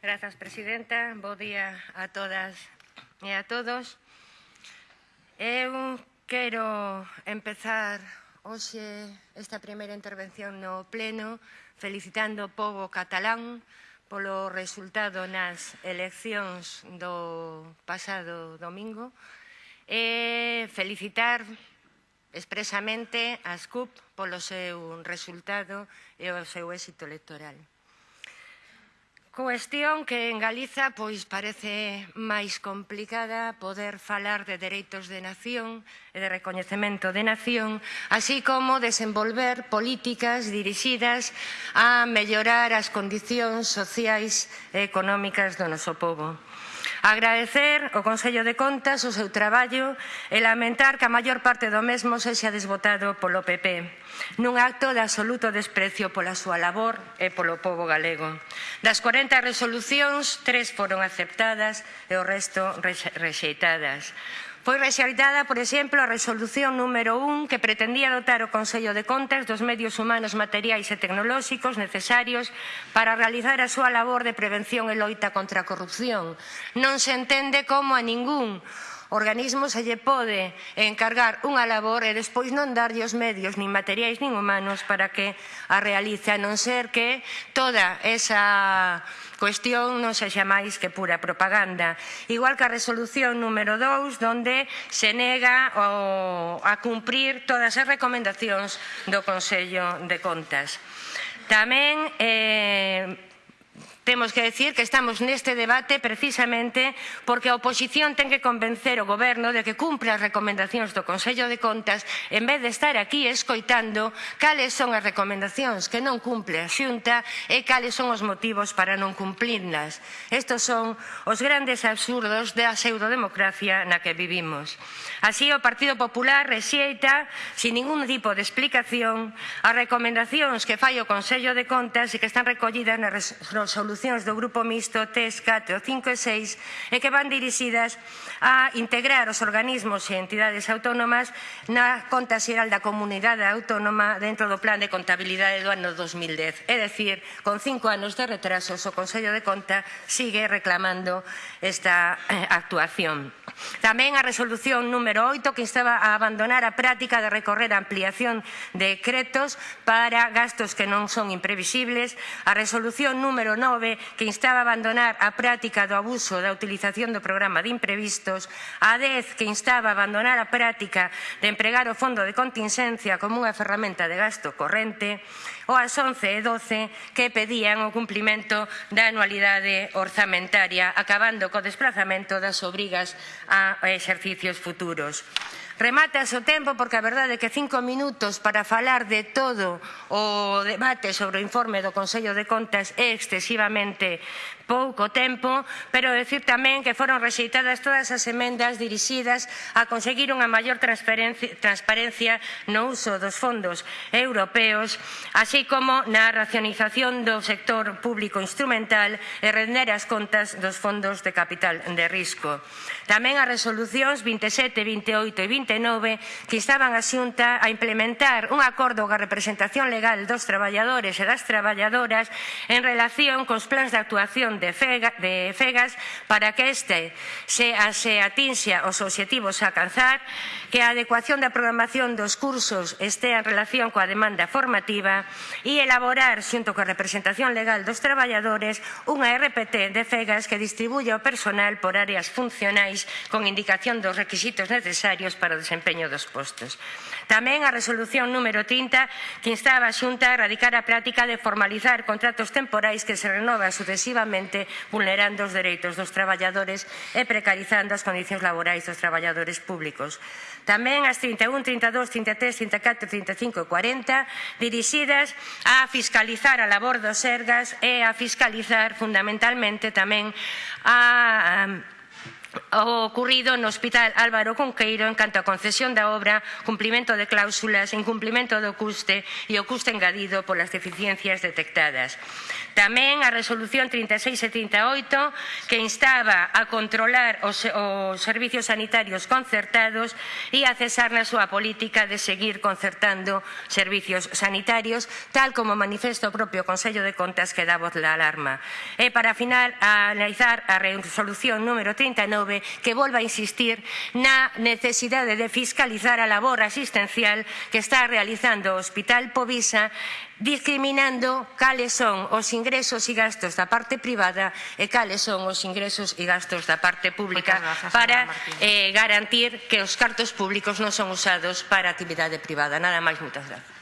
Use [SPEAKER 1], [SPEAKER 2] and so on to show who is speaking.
[SPEAKER 1] Grazas, Presidenta. Bo día a todas e a todos. Eu quero empezar hoxe esta primeira intervención no Pleno felicitando o povo catalán polo resultado nas eleccións do pasado domingo e felicitar expresamente as CUP polo seu resultado e o seu éxito electoral. Cuestión que en Galiza pois parece máis complicada poder falar de dereitos de nación e de recoñecemento de nación, así como desenvolver políticas dirixidas a mellorar as condicións sociais e económicas do noso povo. Agradecer ao Consello de Contas o seu traballo e lamentar que a maior parte do mesmo sexa desbotado polo PP nun acto de absoluto desprecio pola súa labor e polo povo galego. Das 40 resolucións, tres foron aceptadas e o resto rexeitadas. Foi rexeitada, por exemplo, a resolución número 1 que pretendía dotar o Consello de Contas dos medios humanos, materiais e tecnolóxicos necesarios para realizar a súa labor de prevención e loita contra a corrupción. Non se entende como a ningún organismo se lle pode encargar unha labor e despois non darlle os medios nin materiais nin humanos para que a realice, a non ser que toda esa cuestión non sexa máis que pura propaganda. Igual que a resolución número 2, donde se nega o, a cumprir todas as recomendacións do Consello de Contas. Tamén eh, Temos que decir que estamos neste debate precisamente porque a oposición ten que convencer o goberno de que cumpre as recomendacións do Consello de Contas en vez de estar aquí escoitando cales son as recomendacións que non cumple a Xunta e cales son os motivos para non cumplirlas. Estos son os grandes absurdos da pseudodemocracia na que vivimos. Así, o Partido Popular rexeita, sin ningún tipo de explicación, as recomendacións que fai o Consello de Contas e que están recollidas na resolución resolucións do Grupo Mixto TES 4, 5 e 6 e que van dirixidas a integrar os organismos e entidades autónomas na Conta Xeral da Comunidade Autónoma dentro do Plan de Contabilidade do ano 2010. É dicir, con cinco anos de retrasos, o Consello de Conta sigue reclamando esta eh, actuación. Tamén a resolución número 8 que instaba a abandonar a práctica de recorrer a ampliación de decretos para gastos que non son imprevisibles, a resolución número 9 que instaba a abandonar a práctica do abuso da utilización do programa de imprevistos, a 10 que instaba a abandonar a práctica de empregar o fondo de contingencia como unha ferramenta de gasto corrente, ou as 11 e 12 que pedían o cumplimento da anualidade orzamentaria, acabando co desplazamento das obrigas a exercicios futuros. Remate o tempo porque a verdade é que cinco minutos para falar de todo o debate sobre o informe do Consello de Contas é excesivamente pouco tempo, pero decir tamén que foron rexeitadas todas as emendas dirixidas a conseguir unha maior transparencia no uso dos fondos europeos, así como na racionalización do sector público instrumental e render as contas dos fondos de capital de risco. Tamén as resolucións 27, 28 e 29 que instaban a Xunta a implementar un acordo coa representación legal dos traballadores e das traballadoras en relación cos plans de actuación de, fega, de fegas para que este se, se atinxa os obxectivos a alcanzar, que a adecuación da programación dos cursos estea en relación coa demanda formativa e elaborar, xunto coa representación legal dos traballadores, unha RPT de fegas que distribuya o personal por áreas funcionais con indicación dos requisitos necesarios para o desempeño dos postos. Tamén a resolución número 30 que instaba a Xunta a erradicar a práctica de formalizar contratos temporais que se renovan sucesivamente gravemente vulnerando os dereitos dos traballadores e precarizando as condicións laborais dos traballadores públicos. Tamén as 31, 32, 33, 34, 35 e 40 dirixidas a fiscalizar a labor dos ergas e a fiscalizar fundamentalmente tamén a o ocurrido no Hospital Álvaro Conqueiro en canto a concesión da obra, cumplimento de cláusulas, incumplimento do custe e o custe engadido polas deficiencias detectadas. Tamén a resolución 3678 que instaba a controlar os, os servicios sanitarios concertados e a cesar na súa política de seguir concertando servicios sanitarios, tal como manifesta o propio Consello de Contas que dá voz la alarma. E para final, a analizar a resolución número 39 Que volva a insistir na necesidade de fiscalizar a labor asistencial que está realizando o Hospital Povisa discriminando cales son os ingresos e gastos da parte privada e cales son os ingresos e gastos da parte pública gracias, para eh, garantir que os cartos públicos non son usados para actividade privada. Nada máis, moitas gracias.